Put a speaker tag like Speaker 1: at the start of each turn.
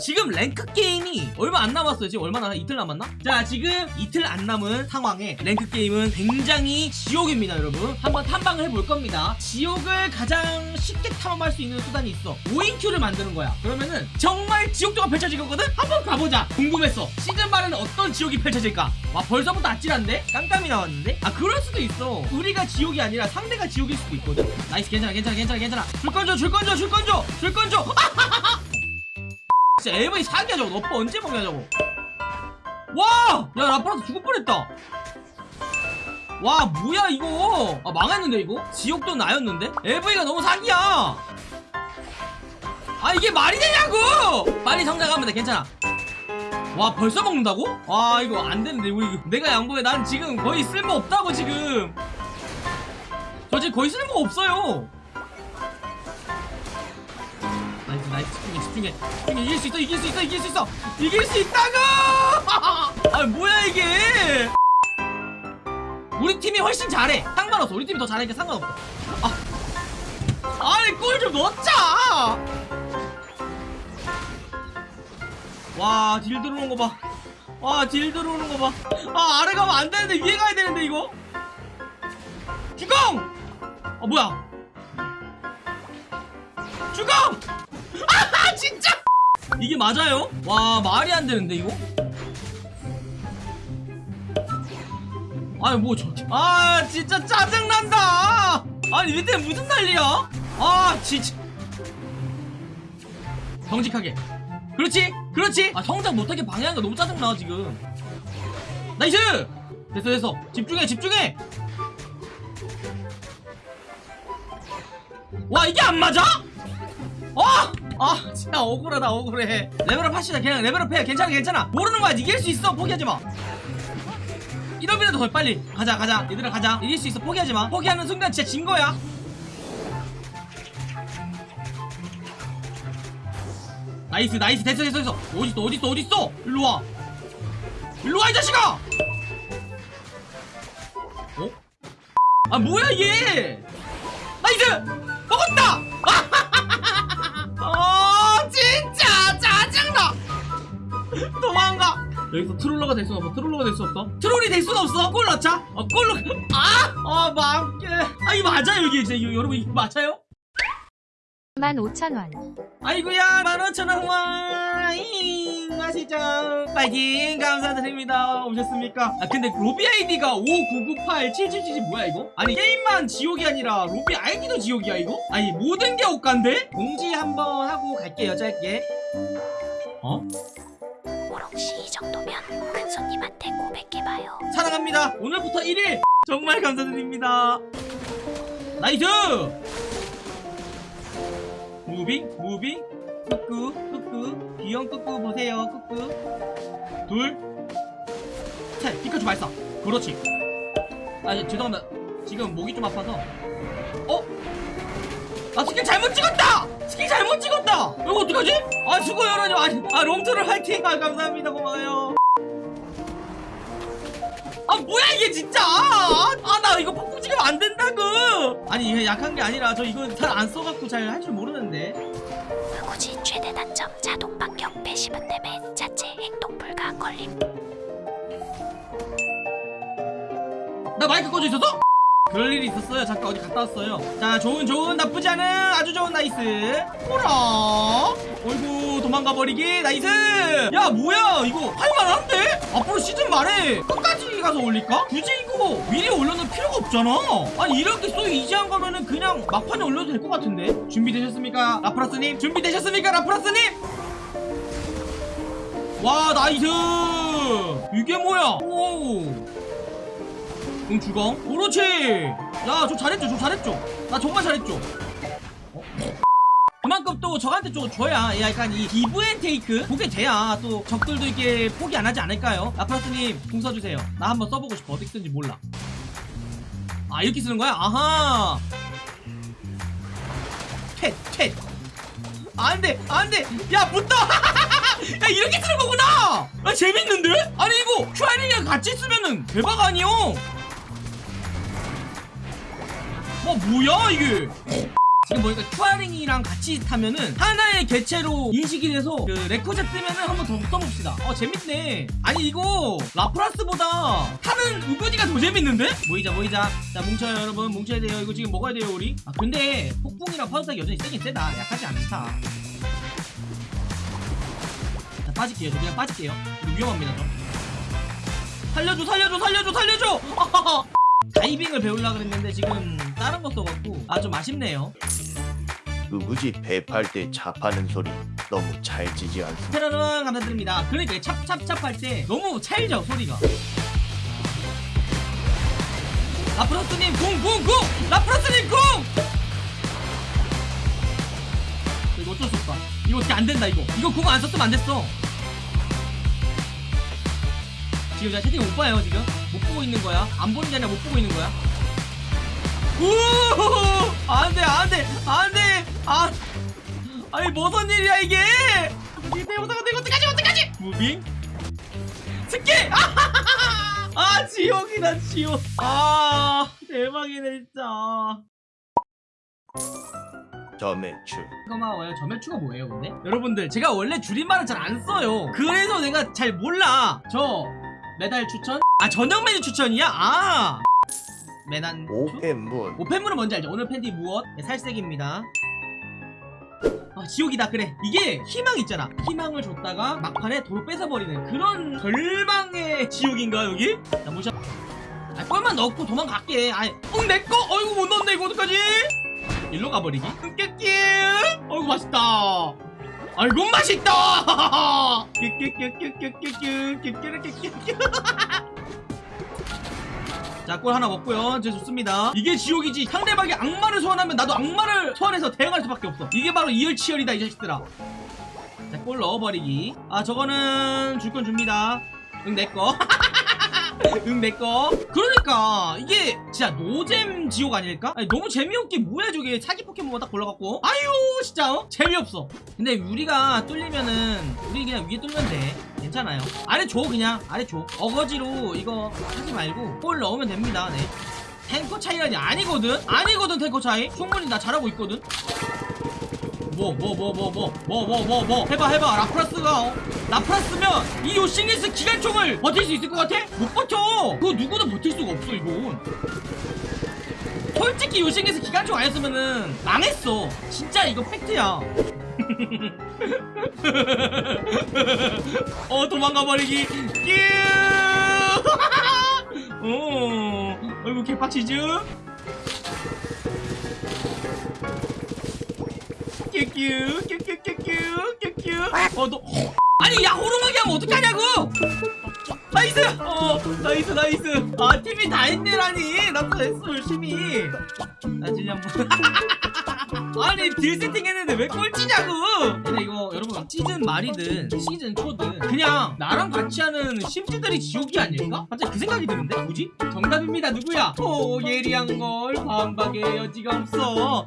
Speaker 1: 지금 rank 게임이 얼마 안 남았어요. 지금 얼마나? 이틀 남았나? 자 지금 이틀 안 남은 상황에 rank 게임은 굉장히 지옥입니다 여러분. 한번 탐방을 해볼 겁니다. 지옥을 가장 쉽게 탐험할 수 있는 수단이 있어. 5인 queue를 만드는 거야. 그러면은 정말 지옥도가 펼쳐지거든? 한번 가보자. 궁금했어. 시즌 말에는 어떤 지옥이 펼쳐질까? 와 벌써부터 아찔한데? 깜깜이 나왔는데? 아 그럴 수도 있어. 우리가 지옥이 아니라 상대가 지옥일 수도 있거든? nice 괜찮아 괜찮아 괜찮아 괜찮아. 줄건 줘 줄건 줘 줄건 줘 줄건 줘 진짜 LV 사기야 저거. 너빠 언제 먹냐 저거. 와! 야 라프라스 죽을 뻔했다. 와 뭐야 이거? 아 망했는데 이거? 지옥도 나였는데? LV가 너무 사기야. 아 이게 말이 되냐고! 빨리 성장하면 돼 괜찮아. 와 벌써 먹는다고? 와 이거 안 되는데 우리 내가 양보해. 난 지금 거의 쓸모 없다고 지금. 저 지금 거의 쓸모 없어요. nice nice 해 집중해 집중해 이길 수 있어 이길 수 있어 이길 수 있어 이길 수 있다고 아 뭐야 이게 우리 팀이 훨씬 잘해 상관없어 우리 팀이 더 잘하니까 상관없어 아 아니 골 좀 넣자 와, 딜 들어오는 거 봐. 와, 딜 들어오는 거 봐. 아, 아래 가면 안 되는데, 위에 가야 되는데, 이거. 주공! 아, 뭐야. 주공! 아, 진짜! 이게 맞아요? 와, 말이 안 되는데, 이거? 아니, 뭐, 저, 아, 진짜 짜증난다! 아니, 밑에 무슨 난리야? 아, 진짜. 정직하게. 그렇지 그렇지 아 성장 못하게 방해하는 거 너무 짜증나 지금 nice 됐어 됐어 집중해 집중해 와 이게 안 맞아? 어? 아 진짜 억울하다 억울해. level up 합시다. 그냥 level up 해. 괜찮아 괜찮아. 모르는 거야. 이길 수 있어. 포기하지 마. 이러면도 더 빨리. 가자 가자. 얘들아 가자. 이길 수 있어. 포기하지 마. 포기하는 순간 진짜 진 거야. nice nice. 됐어 됐어 됐어. 어딨어 어딨어 어딨어? 일로와. 일로와 이 자식아! 어? 아 뭐야 얘 nice 여기서 트롤러가 될수 없어. 트롤러가 될수 없어. 트롤이 될 수는 없어. 골 넣자. 어 골로 아아 망게 아 이거 맞아요 이게 이제. 이거 여러분 이거 맞아요?
Speaker 2: 15,000원.
Speaker 1: 아이고야 15,000원 와잉 아시죠? 파이팅. 감사드립니다. 오셨습니까? 아 근데 로비 아이디가 59987777 뭐야 이거? 아니 게임만 지옥이 아니라 로비 아이디도 지옥이야 이거? 아니 모든 게 옷간데? 공지 한번 하고 갈게요 짧게. 어?
Speaker 3: 오롱씨 이 정도면 큰 손님한테 고백해봐요.
Speaker 1: 사랑합니다. 오늘부터 1일 정말 감사드립니다. nice! moving moving. 끄끄 끄끄. 귀염 끄끄 보세요 끄끄. 둘셋. 피카츄 발사. 그렇지. 아 예, 죄송합니다. 지금 목이 좀 아파서. 어? 아 스킬 잘못 찍었다! 스킬 잘못 찍었다! 이거 어떡하지? 아 수고해요 여러분 아니 아 롬트를 화이팅 아 감사합니다 고마워요 아 뭐야 이게 진짜 아 나 이거 폭풍 찍으면 안 된다고 아니 이게 약한 게 아니라 저 이거 잘 안 써갖고 잘 할 줄 모르는데
Speaker 3: 무구지 최대 단점 자동 반격 배시분 때문에 자체 행동 불가 걸림.
Speaker 1: 나 마이크 꺼져 있어서? 그럴 일이 있었어요. 잠깐 어디 갔다 왔어요. 자 좋은 좋은 나쁘지 않은 아주 좋은 나이스. 호라! 어이구 도망가 버리기. 나이스! 야 뭐야? 이거 할만한데? 앞으로 시즌 말에 끝까지 가서 올릴까? 굳이 이거 미리 올려놓을 필요가 없잖아. 아니 이렇게 so easy한 거면은 그냥 막판에 올려도 될 것 같은데. 준비되셨습니까 라프라스님? 준비되셨습니까 라프라스님? 와 nice! 이게 뭐야? 오 응 주공 그렇지. 야저 잘했죠 저 잘했죠. 나 정말 잘했죠. 어? 그만큼 또 저한테 좀 줘야 약간 이 give and take? 그게 돼야 또 적들도 이렇게 포기 안 하지 않을까요? 라프라스님 궁 써주세요. 나 한번 써보고 싶어. 어떻게 쓰는지 몰라. 아 이렇게 쓰는 거야? 아하. 퇴퇴 안돼 안돼. 야 붙어. 야 이렇게 쓰는 거구나. 아 재밌는데? 아니 이거 큐아링이랑 같이 쓰면은 대박 아니요 와 뭐야 이게? 지금 보니까 큐아링이랑 같이 타면은 하나의 개체로 인식이 돼서 그 레코제 뜨면은 한번 더 써봅시다. 어 재밌네. 아니 이거 라프라스보다 타는 우거지가 더 재밌는데? 모이자 모이자. 자 뭉쳐요 여러분. 뭉쳐야 돼요. 이거 지금 먹어야 돼요 우리. 아 근데 폭풍이랑 파도타기 여전히 세긴 세다. 약하지 않다. 자 빠질게요. 저 그냥 빠질게요. 이거 위험합니다 저. 살려줘 살려줘 살려줘 살려줘 다이빙을 배우려고 그랬는데 지금 다른 거 써갖고 아 좀 아쉽네요.
Speaker 2: 우구지? 배팔 때 잡하는 소리 너무 찰지지 않습니다.
Speaker 1: 테러는 감사드립니다. 그러니까 찹찹찹 할 때 너무 찰져 소리가. 라프라스님 궁궁궁 라프라스님 궁 이거 어쩔 수 없다. 이거 어떻게 안 된다 이거. 이거 궁안 썼으면 안 됐어 지금 제가 채팅 못 봐요 지금. 못 보고 있는 거야. 안 보는 게 아니라 못 보고 있는 거야. 우 안돼 안돼 안돼! 아 아니 무슨 일이야 이게? 이게 영상가 이거 어떡하지 어떡하지! 무빙? 스키 아하하하. 아 지옥이다 지옥. 아 대박이네 진짜.
Speaker 2: 점매출.
Speaker 1: 고마워요. 점액추가 뭐예요 근데? 여러분들 제가 원래 줄임말을 잘 안 써요. 그래서 내가 잘 몰라. 저 메달 추천? 아 저녁 메뉴 추천이야? 아 추?
Speaker 2: 오펜문
Speaker 1: 오펜물은 뭔지 알죠? 오늘 팬티 무엇? 네, 살색입니다. 아 지옥이다 그래 이게 희망 있잖아 희망을 줬다가 막판에 도로 뺏어버리는 그런 절망의 지옥인가 여기? 자 모셔 아 뻘만 넣고 도망갈게 아이 응 내꺼? 어이구 못 넣었네 이거 어떡하지? 일로 가버리기 끄끼끼 어이구 맛있다 아이고 맛있다 자, 꿀 하나 먹고요. 이제 좋습니다. 이게 지옥이지. 상대방이 악마를 소환하면 나도 악마를 소환해서 대응할 수밖에 없어. 이게 바로 이열치열이다, 이 자식들아. 자, 꿀 넣어버리기. 아, 저거는 줄 건 줍니다. 응, 내 거. 응, 내꺼. 그러니까, 이게 진짜 노잼 지옥 아닐까? 아니, 너무 재미없게 뭐야, 저게. 사기 포켓몬 딱 골라갖고. 아유, 진짜, 어? 재미없어. 근데 우리가 뚫리면은, 우리 그냥 위에 뚫면 돼. 괜찮아요. 아래 줘, 그냥. 아래 줘. 어거지로 이거 하지 말고, 골 넣으면 됩니다. 네. 탱커 차이라니 아니거든? 아니거든, 탱커 차이. 충분히 나 잘하고 있거든? 뭐, 뭐, 뭐, 뭐, 뭐, 뭐, 뭐, 뭐, 뭐. 해봐, 해봐. 라프라스가, 어? 라프라스면 이 요싱리스 기관총을 버틸 수 있을 것 같아? 못 버텨! 그거 누구도 버틸 수가 없어, 이건. 솔직히 요싱리스 기관총 아니었으면은 망했어. 진짜 이거 팩트야. 어, 도망가 버리기. 끼! 어, 아이고, 개빡치즈. 큐큐 큐큐큐큐 큐큐 어너 아니 야 호루머기 하면 어떡하냐고! 나이스! 어 나이스 나이스. 아 TV 다 했네라니. 나도 했어 열심히. 나 진짜 뭐. 아니 딜 세팅 했는데 왜 꼴찌냐고! 근데 이거 여러분 시즌 말이든 시즌 초든 그냥 나랑 같이 하는 심지들이 지옥이 아닐까? 갑자기 그 생각이 드는데? 뭐지? 정답입니다 누구야? 오 예리한 걸 반박의 여지가 없어